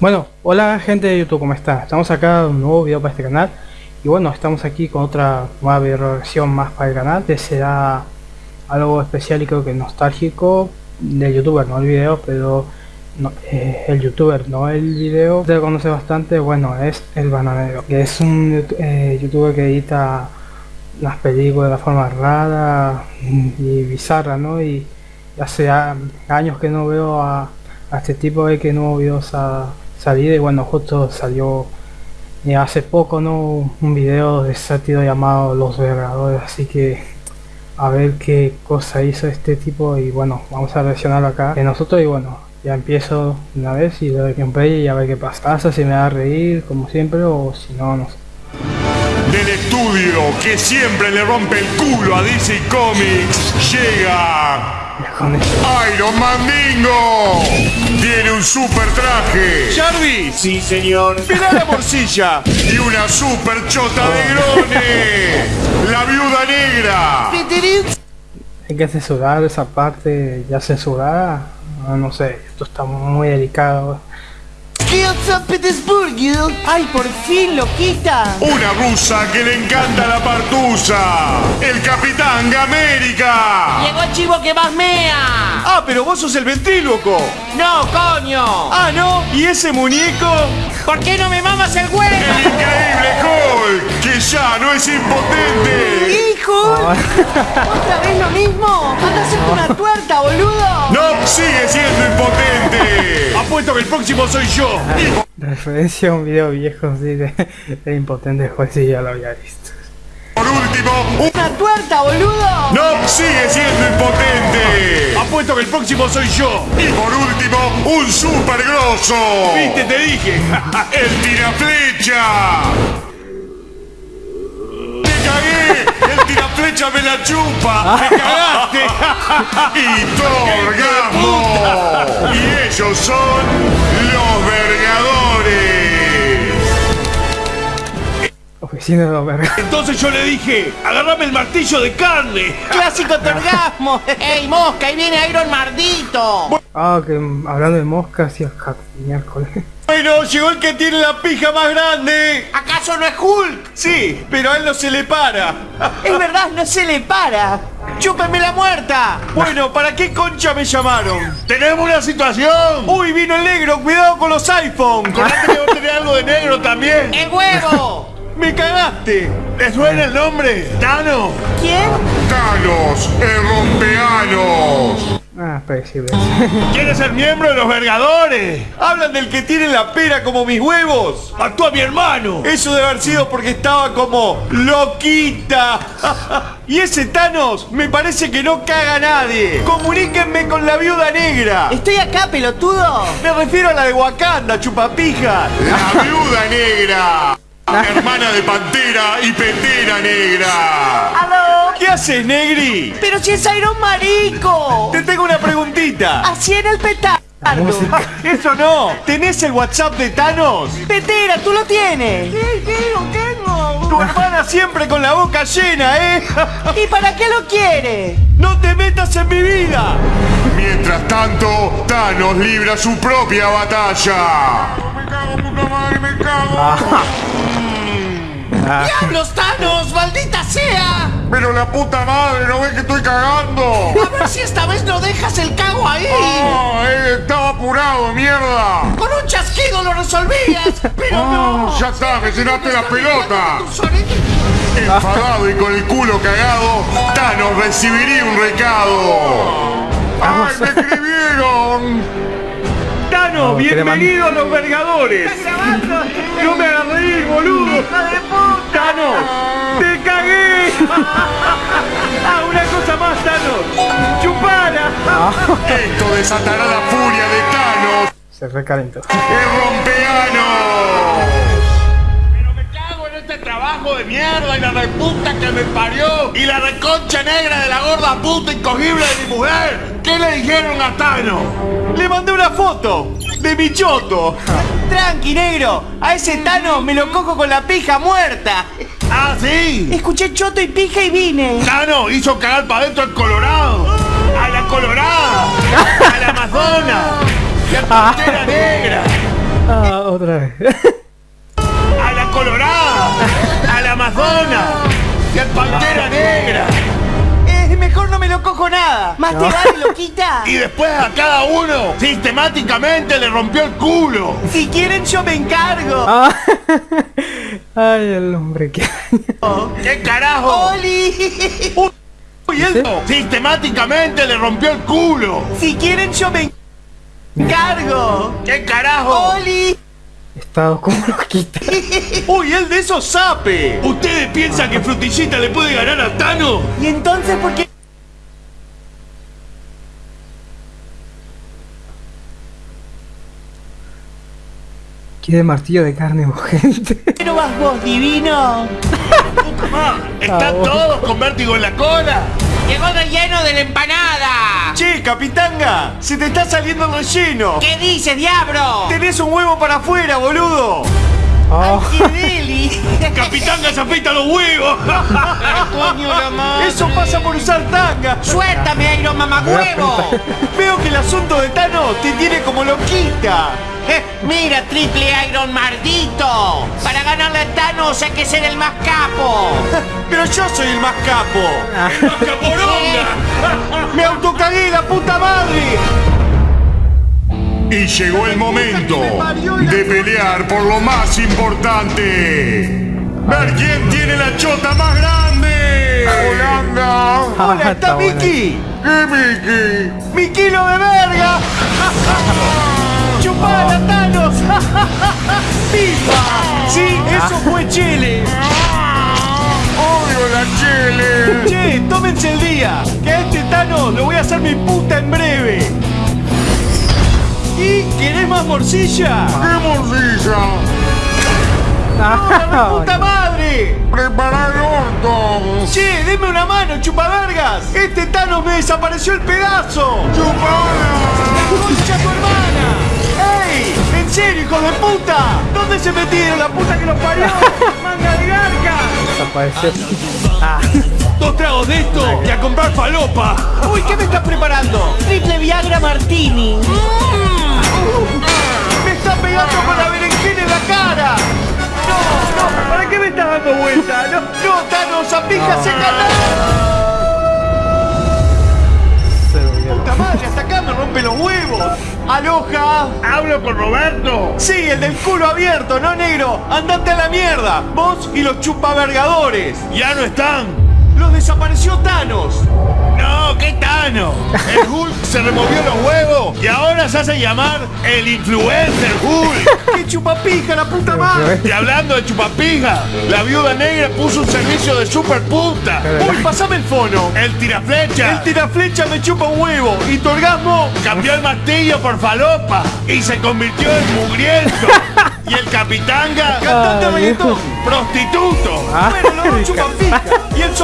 Bueno, hola gente de YouTube, ¿cómo están? Estamos acá un nuevo video para este canal Y bueno, estamos aquí con otra nueva versión más para el canal Que será algo especial y creo que nostálgico del youtuber, no el video, pero no, eh, el youtuber, no el video Usted lo conoce bastante, bueno, es el bananero Que es un eh, youtuber que edita las películas de la forma rara y bizarra, ¿no? Y hace años que no veo a, este tipo de que nuevo videos a salida y bueno justo salió eh, hace poco no un video de sátiro llamado los vergadores así que a ver qué cosa hizo este tipo y bueno vamos a reaccionarlo acá. En nosotros y bueno ya empiezo una vez y le doy gameplay y a ver qué pasa. Pasa si me va a reír como siempre o si no no sé. Del estudio que siempre le rompe el culo a DC Comics llega Iron Mandingo un super traje. Jarvis. Sí, señor. Mira la morcilla. Y una super chota de grone. La viuda negra. Hay que censurar esa parte ya censurada. No, sé, esto está muy delicado. San Petersburgo. ¡Ay, por fin lo quita! Una rusa que le encanta la partusa. El Capitán Gamérica. Llegó el chivo que más mea. Ah, pero vos sos el ventríloco. No, coño. Ah, ¿no? ¿Y ese muñeco? ¿Por qué no me mamas el huevo? El increíble Hulk, que ya no es impotente. ¿Otra vez lo mismo? ¡Anda a hacerte una tuerta, boludo! No, sigue siendo impotente. Apuesto que el próximo soy yo. Referencia a un video viejo así de, de impotente juez y ya lo había visto. Por último, ¡Una tuerta, boludo! No, sigue siendo impotente. Apuesto que el próximo soy yo. Y por último, un super grosso. ¿Viste? Te dije. el tiraflecha. ¡Te cagué! ¡El tiraflecha me la chupa! ¡Me cagaste! ¡Y Torgamo! Y ellos son los vergadores. Oficina de los vergas. Entonces yo le dije, agarrame el martillo de carne. ¡Clásico torgasmo! ¡Ey, mosca! ¡Ahí viene Iron Mardito! Ah, que hablando de moscas y miércoles. Bueno, llegó el que tiene la pija más grande. ¿Acaso no es Hulk? Sí, pero a él no se le para. Es verdad, no se le para. ¡Chúpeme la muerta! Bueno, ¿para qué concha me llamaron? ¡Tenemos una situación! Uy, vino el negro, cuidado con los iPhone. Acordate que vos tenés algo de negro también. ¡El huevo! ¡Me cagaste! ¿Te suena el nombre? ¿Tano? ¿Quién? Thanos, el rompeanos. Ah, predecible. ¿Quieres ser miembro de los Vergadores? Hablan del que tiene la pera como mis huevos. Mató a mi hermano. Eso debe haber sido porque estaba como loquita. y ese Thanos me parece que no caga a nadie. Comuníquenme con la viuda negra. Estoy acá, pelotudo. Me refiero a la de Wakanda, chupapija. La viuda negra. Hermana de Pantera y Petera Negra. ¡Aló! ¿Qué haces, Negri? ¡Pero si es Iron Marico! Te tengo una preguntita. Así en el petardo. Eso no. ¿Tenés el WhatsApp de Thanos? Petera, tú lo tienes. Sí, sí, lo tengo. Tu hermana siempre con la boca llena, ¿eh? ¿Y para qué lo quiere? ¡No te metas en mi vida! Mientras tanto, Thanos libra su propia batalla. Me cago, puta madre, me cago. ¡Diablos, Thanos! ¡Maldita sea! Pero la puta madre, ¿no ves que estoy cagando? A ver si esta vez no dejas el cago ahí. ¡Ah! eh, estaba apurado, mierda. Con un chasquido lo resolvías. Pero no. Ya está, me llenaste la pelota. Enfadado y con el culo cagado, Thanos recibiría un recado. ¡Ay, me escribieron! Thanos, bienvenido a los Vergadores. No me hagas reír, boludo. Thanos, te cagué. Ah, una cosa más, Thanos. Chupara. Esto desatará la furia de Thanos. Se recalentó. ¡El rompeano! Pero me cago en este trabajo de mierda y la reputa que me parió y la reconcha negra de la gorda puta incogible de mi mujer. ¿Qué le dijeron a Thanos? Le mandé una foto de mi choto. Tranqui, negro. A ese Thanos me lo cojo con la pija muerta. ¿Ah, sí? Escuché choto y pija y vine. Thanos hizo cagar para adentro al Colorado. A la Colorada. A la Amazona. Y a la Pantera Negra. Otra vez. No cojo nada. Más te vale, loquita. Y después a cada uno sistemáticamente le rompió el culo. Si quieren yo me encargo. Ah. Ay, el hombre que... ¿Qué carajo? ¡Oli! Uy, él sistemáticamente le rompió el culo. Si quieren yo me encargo. ¿Qué carajo? ¡Oli! Estado como loquita. Uy, él de esos sape. ¿Ustedes piensan que Frutillita le puede ganar a Tano? ¿Y entonces por qué Quiere martillo de carne urgente. no vas vos, divino? ¿Están Ah, todos con vértigo en la cola? Llegó relleno de la empanada. Che, capitanga, se te está saliendo el relleno. ¿Qué dices, diablo? Tenés un huevo para afuera, boludo. Oh. ¡Capitanga se afeita los huevos! Coño la madre. Eso pasa por usar tanga. Suéltame, Iron Mamahuevo. Veo que el asunto de Thanos te tiene como loquita. Eh, Mira, triple Iron maldito. Para ganarle a Thanos hay que ser el más capo. Pero yo soy el más capo. ¡Caporonga! Me autocagué la puta madre. Y llegó el momento de pelear por lo más importante. Ver quién tiene la chota más grande. Holanda. Ah, Hola, está. Mickey. ¿Qué Mickey? ¡Mi kilo de ¡Pipa! Sí, eso fue Chile. Odio la chile. Che, tómense el día, que a este Thanos lo voy a hacer mi puta en breve. ¿Y querés más morcilla? ¡Qué morcilla! ¡No, la puta madre! ¡Prepara el orto! Che, deme una mano, chupavergas. Este Thanos me desapareció el pedazo. ¡Chupala! ¡Concha hijos de puta? ¿Dónde se metieron la puta que los parió? ¡Manga de garca! desapareció. Dos tragos de esto y a comprar falopa. Uy, ¿qué me estás preparando? Triple Viagra Martini. ¡Me está pegando con la berenjena en la cara! ¡No, no! ¿Para qué me estás dando vuelta? ¡No, no Thanos, apija, se Se ¡Aloja! Hablo con Roberto. Sí, el del culo abierto, ¿no, negro? ¡Andate a la mierda! Vos y los chupavergadores. Ya no están. ¡Los desapareció Thanos! No, ¿qué Tano? El Hulk se removió los huevos y ahora se hace llamar el influencer Hulk. ¡Qué chupapija, la puta madre! Y hablando de chupapija, la viuda negra puso un servicio de super puta. ¡Uy, pasame el fono! El tiraflecha El tiraflecha me chupa un huevo y tu orgasmo cambió el martillo por falopa y se convirtió en mugriento. Y el capitanga, cantante reggaetón. prostituto. Ah, Bueno, los dos chupan pija. Y el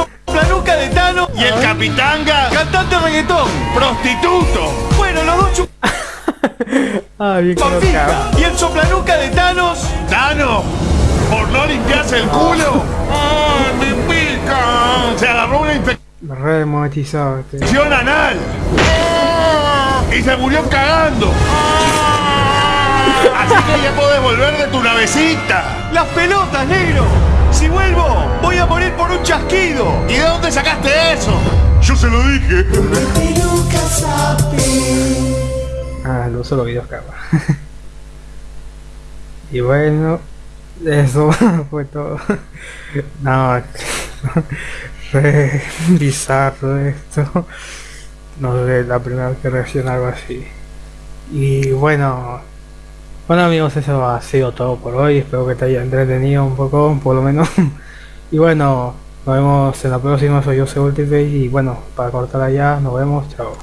de Thanos, Y el capitanga, cantante reggaetón. prostituto. Bueno, los dos Ah, bien. Y el soplanuca de Thanos, Tano, por no limpiarse el culo. ¡Ay, me pica! Se agarró una infección este. anal. Y se murió cagando. Así que ya podés volver de tu navecita. las pelotas, negro. Si vuelvo, voy a morir por un chasquido. ¿Y de dónde sacaste eso? Yo se lo dije. Ah, lo uso los videos cámara. y bueno, eso fue todo. No, re bizarro esto. No sé, la primera vez que reacciono a algo así. Y bueno, bueno amigos, eso ha sido todo por hoy. Espero que te haya entretenido un poco, por lo menos. y bueno, nos vemos en la próxima. Soy yo, Ultimate. Y bueno, para cortar allá, nos vemos. Chao.